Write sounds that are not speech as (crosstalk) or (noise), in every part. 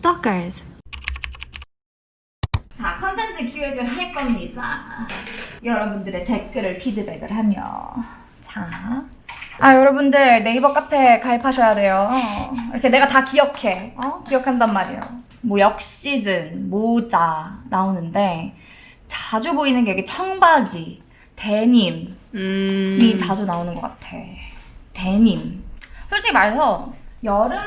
Stalkers. 자, 컨텐츠 기획을 할 겁니다. 여러분들의 댓글을 피드백을 하며. 자. 아, 여러분들 네이버 카페 가입하셔야 돼요. 이렇게 내가 다 기억해. 어? 기억한단 말이에요. 뭐, 역시즌, 모자 나오는데, 자주 보이는 게 여기 청바지, 데님이 음. 자주 나오는 것 같아. 데님. 솔직히 말해서, 여름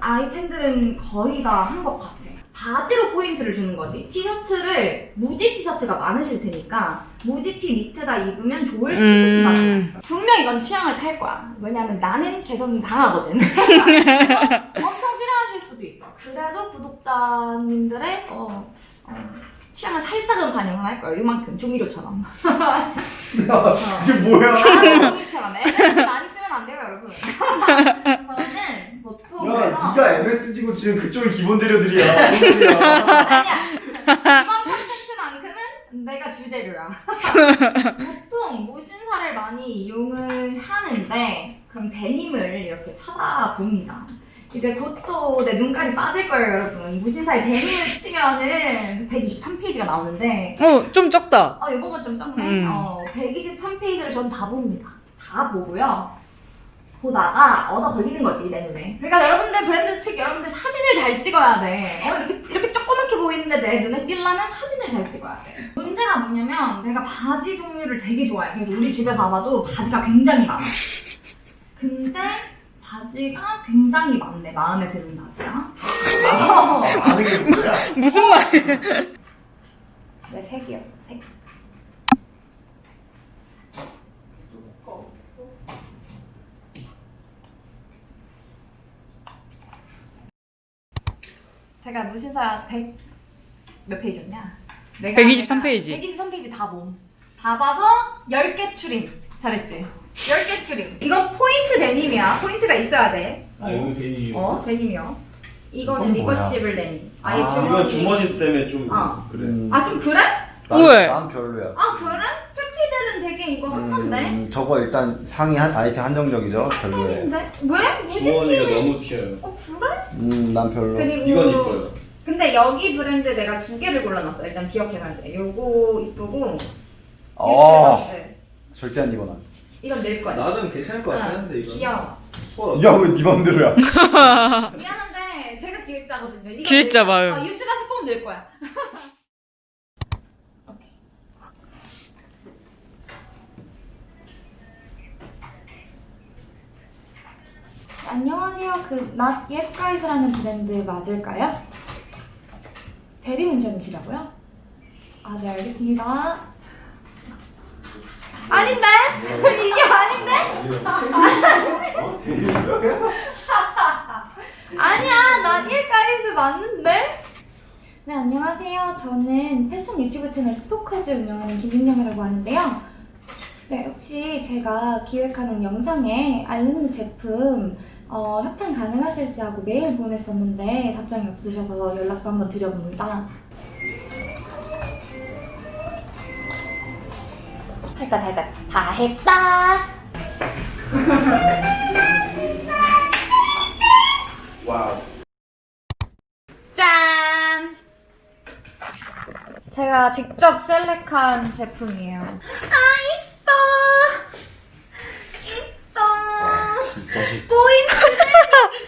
아이템들은 거의 다 한 것 같아. 바지로 포인트를 주는 거지. 티셔츠를 무지 티셔츠가 많으실 테니까 무지 티 밑에다 입으면 좋을 티셔츠가 음. 음. 분명 이건 취향을 탈 거야. 왜냐면 나는 개성이 강하거든. (laughs) 엄청 싫어하실 수도 있어. 그래도 구독자님들의 어, 어, 취향을 살짝은 반영을 할 거야. 이만큼 조미료처럼. (laughs) 이게 뭐야? 아, 조미료처럼. MSG 많이 쓰면 안 돼요, 여러분. 저는 보통 야, 그래서 네가 MSG고 지금 그쪽이 기본 재료들이야. 무슨 소리야? 아니야. 이번 콘텐츠만큼은 내가 주재료야. 보통 무신사를 많이 이용을 하는데 그럼 데님을 이렇게 찾아봅니다. 이제 곧 또 내 눈깔이 빠질 거예요, 여러분. 무신사에 데님을 치면은 123페이지가 나오는데 어, 좀 적다. 어, 이번건 좀 적네. 음. 어, 123페이지를 전 다 봅니다. 다 보고요. 보다가 얻어 걸리는 거지, 내 눈에. 그러니까 여러분들 브랜드 측 여러분들 사진을 잘 찍어야 돼. 어, 이렇게, 이렇게 조그맣게 보이는데 내 눈에 띄려면 사진을 잘 찍어야 돼. 문제가 뭐냐면 내가 바지 종류를 되게 좋아해. 그래서 우리 집에 봐봐도 바지가 굉장히 많아. 근데 바지가 굉장히 많네. 마음에 드는 바지가. 어? 무슨 말? 내 색이었어, 색. 제가 무신사 100... 몇 페이지였냐? 내가 123 페이지. 123페이지 다 봄. 다 봐서 10개 추림. 잘했지? 10개 추림. 이건 포인트 데님이야. 포인트가 있어야 돼. 아 여기 괜히 어, 데님이요. 이거는? 리버시블 데님. 아예 아, 주머니. 이건 주머니 때문에 좀 어. 그래 음, 아, 좀 그래? 난, 왜? 난 별로야. 아, 그래? 되게 이거 핫한데? 음, 저거 일단 상위 한 아이템 한정적이죠. 별로예요. 핫인데? 왜? 무지티는 너무 튀어요 어, 그래? 음, 난 별로. 그리고 이건 이뻐요 근데 여기 브랜드 내가 두 개를 골라놨어. 일단 기억해놔야 돼. 요거 이쁘고 어, 네. 절대 안 입어 난. 이건 낼 거야. 나는 괜찮을 것 같긴 한데 이거 귀여워. 소화 야, 왜네 맘대로야? (laughs) 미안한데 제가 기획자거든요. 이거 기획자. 마음. 어, 뉴스 가서 꼭낼 거야. (laughs) 안녕하세요. 그낫 옛가이드라는 브랜드 맞을까요? 대리운전이시라고요? 아, 네, 알겠습니다. 아닌데? (laughs) 이게 아닌데? (laughs) 아니야, 난 일가이드 맞는데? 네, 안녕하세요. 저는 패션 유튜브 채널 스토커즈 운영하는 김윤영이라고 하는데요. 네, 혹시 제가 기획하는 영상에 알르는 제품 어, 협찬 가능하실지 하고 메일 보냈었는데 답장이 없으셔서 연락도 한번 드려봅니다. 다 했다. 다 했다. 제가 직접 셀렉한 제품이에요. 아, 이뻐! 싫다. 보이는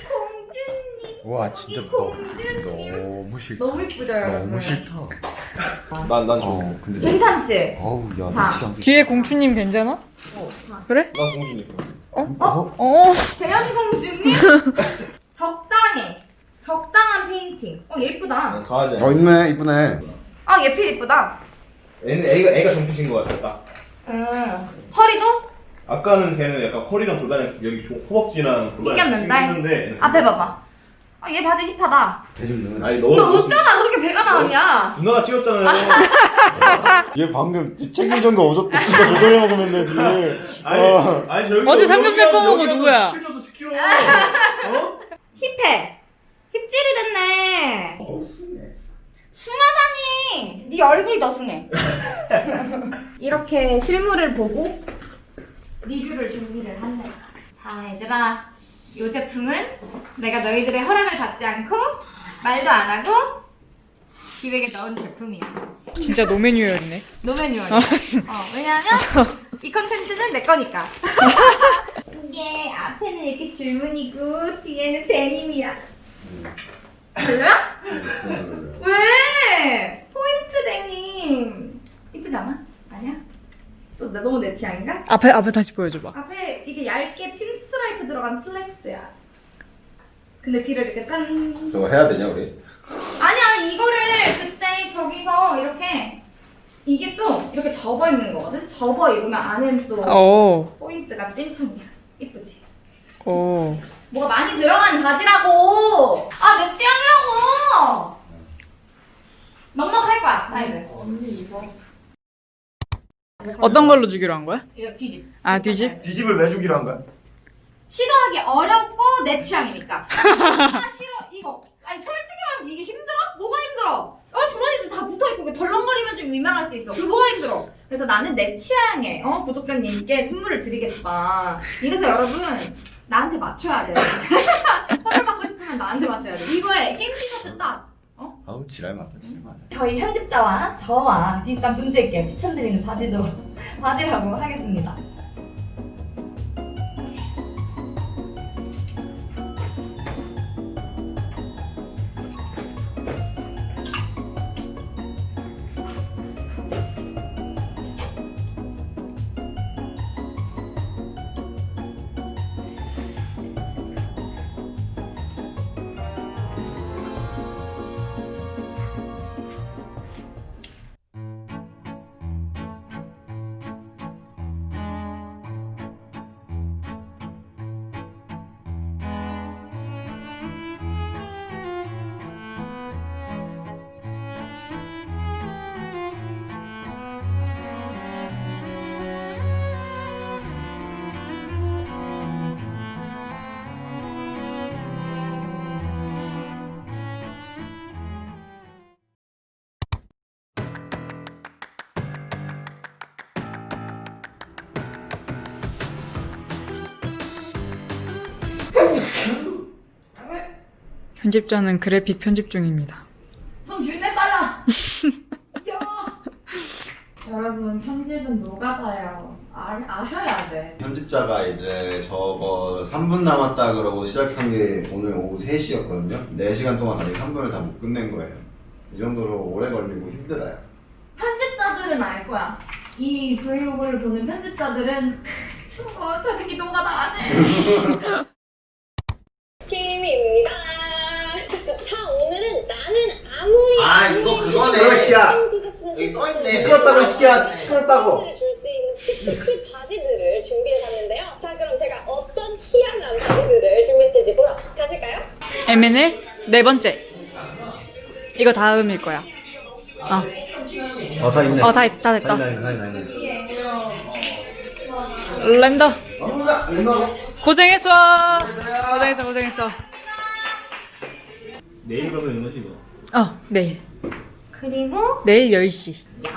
공주님. 와, 진짜 이 너, 공주님. 너무 싫다. 너무 여러분? 너무 싫다. 난난 좋아 어, 근데. 괜찮지? 어우, 야, 자. 나 진짜. 뒤에 공주님 괜찮아? 어, 자. 그래? 난 공주니까 어? 어. 재현 공주님? (laughs) 적당해. 적당한 페인팅. 어, 예쁘다. 난 강하지 어, 있네, 이쁘네. 아, 예필 예쁘다. 애는 애가 애가 정피신 것 같아 딱 음. 허리도? 아까는 걔는 약간 허리랑 골반에 여기 조- 허벅지랑 골반에 튕겼는데? 튕겼는데 앞에 봐봐. 아, 얘 바지 힙하다. 대중들은. 아니 너너 어쩌다 그렇게 배가 나왔냐? 누나가 찍었잖아요 얘 방금 책임전 거 없었대. 진짜 저절로 먹으면 돼, 니를. 아니 어. 아니 저기 어제 삼겹살 꺼먹은 거 누구야? 10kg 줬어 10kg 어? 힙해. 힙질이 됐네. 어, 숭하다니. 네 얼굴이 더 숭해. (laughs) 이렇게 실물을 보고 리뷰를 준비를 할래. 자, 얘들아. 이 제품은 내가 너희들의 허락을 받지 않고 말도 안 하고 기획에 넣은 제품이야. 진짜 노메뉴였네. 노매뉴얼. 어, 왜냐면 이 컨텐츠는 내 거니까. (laughs) 이게 앞에는 이렇게 줄무늬고 뒤에는 데님이야. 별로야? 왜? 포인트 데님. 이쁘지 않아? 아니야? 또 나- 너무 내 취향인가? 앞에 앞에 다시 보여줘봐. 앞에 이게 얇게 pinstripe 들어간 슬랙스야. 근데 뒤를 이렇게 짠. 저거 해야 되냐 우리? 아니야 이거를 그때 저기서 이렇게 이게 또 이렇게 접어 입는 거거든. 접어 입으면 안에는 또 오, 포인트가 찐청이야. 이쁘지? 오. 뭐가 많이 들어간 바지라고. 아 내 취향이라고. 넉넉할 거야 사이즈. 언니 이거. 어떤 걸로 주기로 한 거야? 이거 뒤집. 아 뒤집? 뒤집을 왜 주기로 한 거야? 시도하기 어렵고 내 취향이니까. 아 싫어 이거. 아니 솔직히 말해서 이게 힘들어? 뭐가 힘들어? 아 주머니도 다 붙어있고 덜렁거리면 좀 민망할 수 있어. 그 뭐가 힘들어? 그래서 나는 내 취향에 어 구독자님께 선물을 드리겠다. 이래서 여러분 나한테 맞춰야 돼. (laughs) 선물 받고 싶으면 나한테 맞춰야 돼. 이거에 흰 티셔츠 딱. 아우 지랄 맞다 지랄 맞다. 저희 편집자와 저와 비슷한 분들께 추천드리는 바지도 바지라고 하겠습니다. 편집자는 그래픽 편집 중입니다. 손 줄내 빨라. (laughs) 여러분 편집은 노가다요. 아, 아셔야 돼. 편집자가 이제 저거 3분 남았다 그러고 시작한 게 오늘 오후 3시였거든요. 4시간 동안 아직 3분을 다 못 끝낸 거예요. 이 정도로 오래 걸리고 힘들어요. 편집자들은 알 거야. 이 브이로그를 보는 편집자들은 저거 저 새끼 노가다 안 해. (laughs) (laughs) 김입니다. 자, 오늘은 나는 아무리 아, 이거 그거네. 좋아하는 시키야. 여기 써있네. 시끄럽다고, 시키야. 시끄럽다고. 줄수 있는 바지들을 준비해봤는데요. 자, 그럼 제가 어떤 희한한 바지들을 준비했을지 보러 가실까요? M&L 네 번째. 이거 다음일 거야. 어, 어, 다 있네. 어, 다, 있- 다 됐다. 다 있네, 다 있네, 다 있네. 랜더. 고생했어. 고생했어, 고생했어. 내일 가면 되는 거지 이거. 어, 내일. 그리고 내일 10시. 야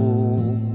Oh.